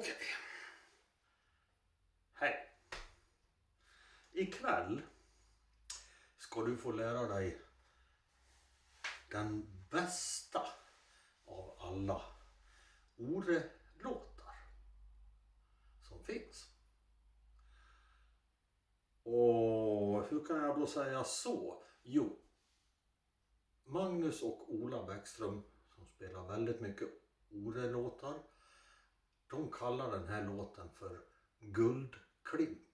Okej. Hej. Ikväll ska du få lära dig den bästa av alla Ore-låtar som finns. Och hur kan jag då säga så? Jo, Magnus och Ola Bäckström som spelar väldigt mycket Ore-låtar de kallar den här låten för Guldklimpen.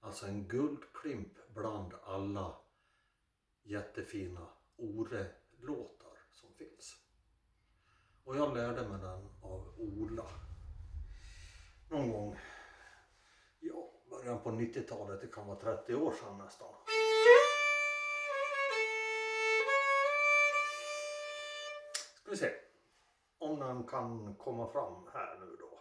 Alltså en guldklimp bland alla jättefina Ore-låtar som finns. Och jag lärde mig den av Ola. Någon gång, ja, början på 90-talet, det kan vara 30 år sedan nästan. Ska vi se kan komma fram här nu då.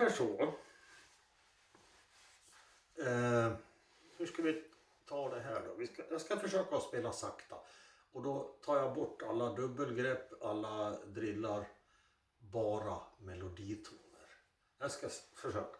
Ungefär så. Eh, hur ska vi ta det här då? Vi ska, jag ska försöka att spela sakta. Och då tar jag bort alla dubbelgrepp, alla drillar. Bara meloditoner. Jag ska försöka.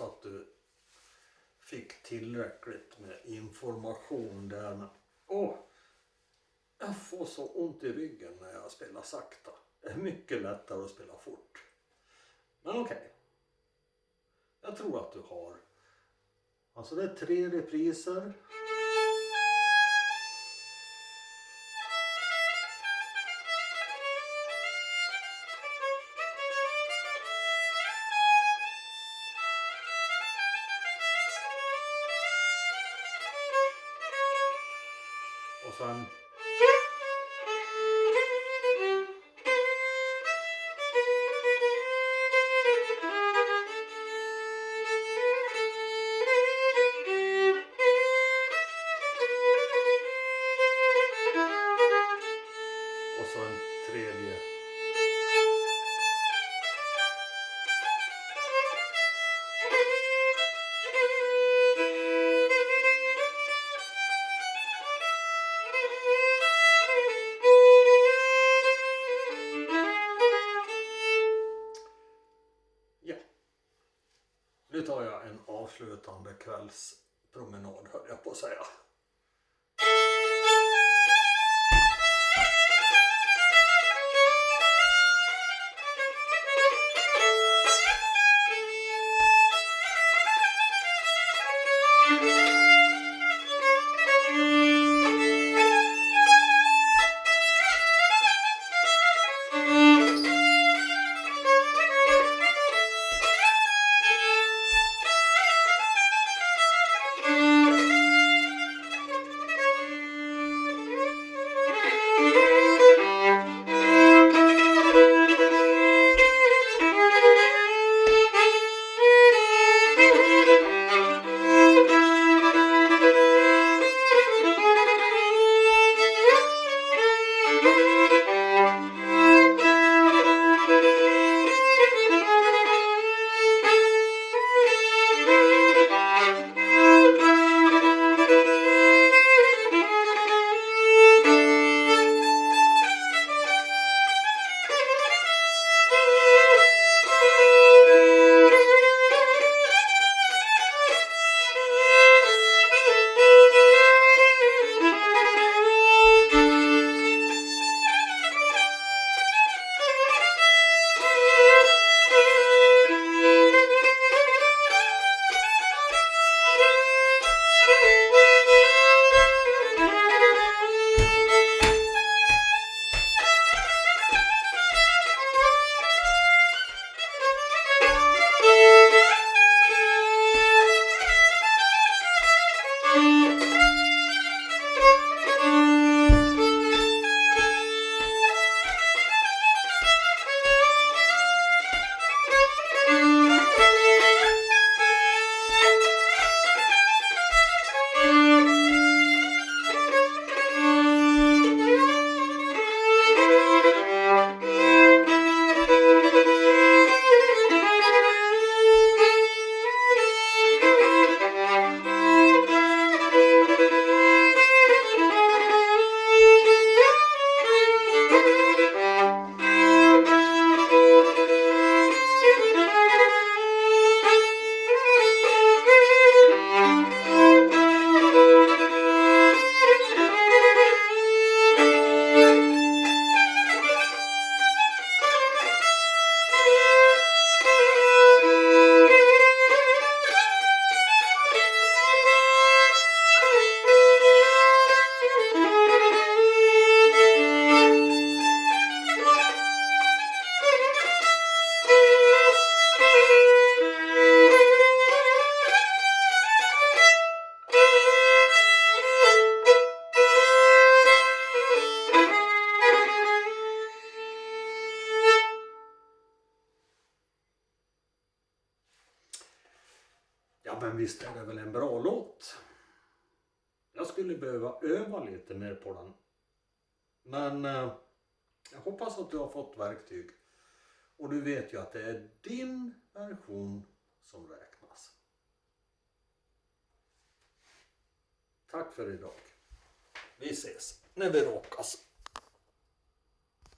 Hoppas att du fick tillräckligt med information där. Men, åh, jag får så ont i ryggen när jag spelar sakta. Det är mycket lättare att spela fort. Men okej. Jag tror att du har. Alltså det är tre repriser. Avslutande kvällspromenad höll jag på att säga. Ja men visst är det väl en bra låt. Jag skulle behöva öva lite mer på den. Men eh, jag hoppas att du har fått verktyg. Och du vet ju att det är din version som räknas. Tack för idag. Vi ses när vi råkas.